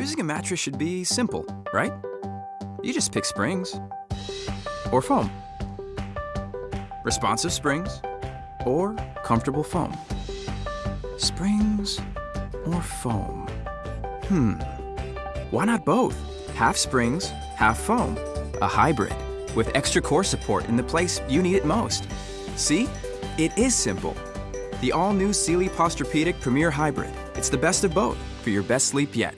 Choosing a mattress should be simple, right? You just pick springs or foam. Responsive springs or comfortable foam. Springs or foam? Hmm. Why not both? Half springs, half foam. A hybrid with extra core support in the place you need it most. See? It is simple. The all new Sealy Posturepedic Premier Hybrid. It's the best of both for your best sleep yet.